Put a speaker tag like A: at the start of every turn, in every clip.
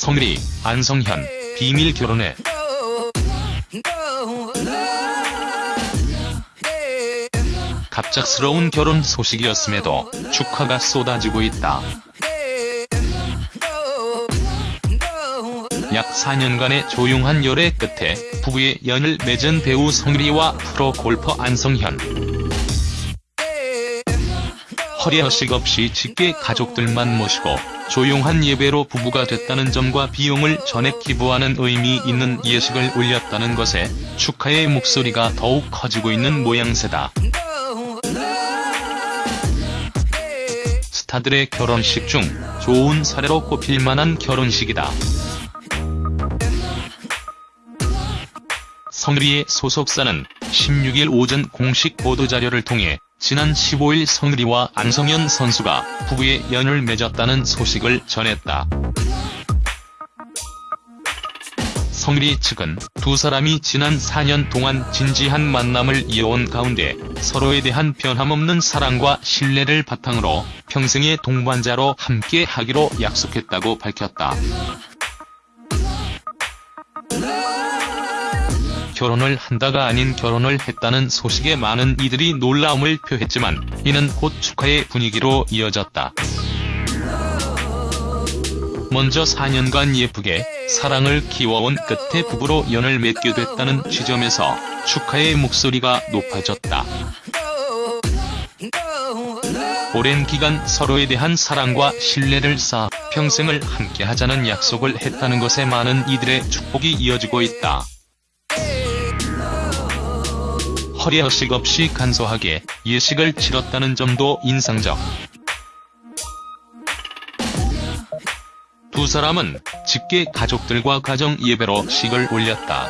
A: 성리, 안성현, 비밀 결혼에 갑작스러운 결혼 소식이었음에도 축하가 쏟아지고 있다. 약 4년간의 조용한 열애 끝에 부부의 연을 맺은 배우 성리와 프로 골퍼 안성현. 허례허식 없이 직계 가족들만 모시고 조용한 예배로 부부가 됐다는 점과 비용을 전액 기부하는 의미 있는 예식을 올렸다는 것에 축하의 목소리가 더욱 커지고 있는 모양새다. 스타들의 결혼식 중 좋은 사례로 꼽힐 만한 결혼식이다. 성리의 소속사는 16일 오전 공식 보도자료를 통해 지난 15일 성리와 안성현 선수가 부부의 연을 맺었다는 소식을 전했다. 성리 측은 두 사람이 지난 4년 동안 진지한 만남을 이어온 가운데 서로에 대한 변함없는 사랑과 신뢰를 바탕으로 평생의 동반자로 함께 하기로 약속했다고 밝혔다. 결혼을 한다가 아닌 결혼을 했다는 소식에 많은 이들이 놀라움을 표했지만 이는 곧 축하의 분위기로 이어졌다. 먼저 4년간 예쁘게 사랑을 키워온 끝에 부부로 연을 맺게 됐다는 지점에서 축하의 목소리가 높아졌다. 오랜 기간 서로에 대한 사랑과 신뢰를 쌓아 평생을 함께하자는 약속을 했다는 것에 많은 이들의 축복이 이어지고 있다. 허례허식 없이 간소하게 예식을 치렀다는 점도 인상적. 두 사람은 직계 가족들과 가정 예배로 식을 올렸다.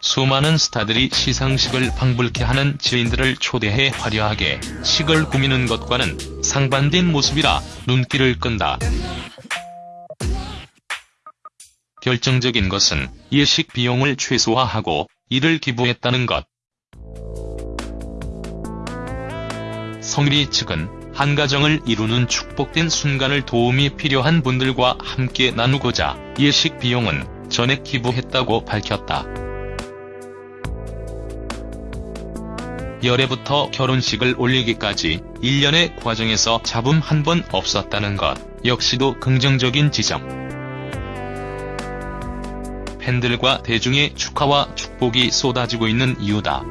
A: 수많은 스타들이 시상식을 방불케 하는 지인들을 초대해 화려하게 식을 꾸미는 것과는 상반된 모습이라 눈길을 끈다. 결정적인 것은 예식 비용을 최소화하고 이를 기부했다는 것. 성리 측은 한 가정을 이루는 축복된 순간을 도움이 필요한 분들과 함께 나누고자 예식 비용은 전액 기부했다고 밝혔다. 열애부터 결혼식을 올리기까지 일련의 과정에서 잡음 한 번 없었다는 것 역시도 긍정적인 지점. 팬들과 대중의 축하와 축복이 쏟아지고 있는 이유다.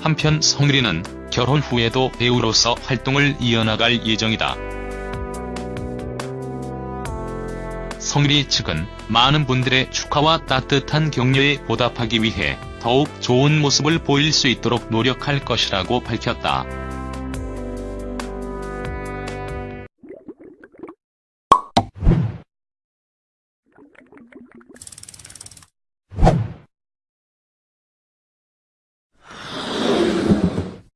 A: 한편 성리는 결혼 후에도 배우로서 활동을 이어나갈 예정이다. 성리 측은 많은 분들의 축하와 따뜻한 격려에 보답하기 위해 더욱 좋은 모습을 보일 수 있도록 노력할 것이라고 밝혔다. you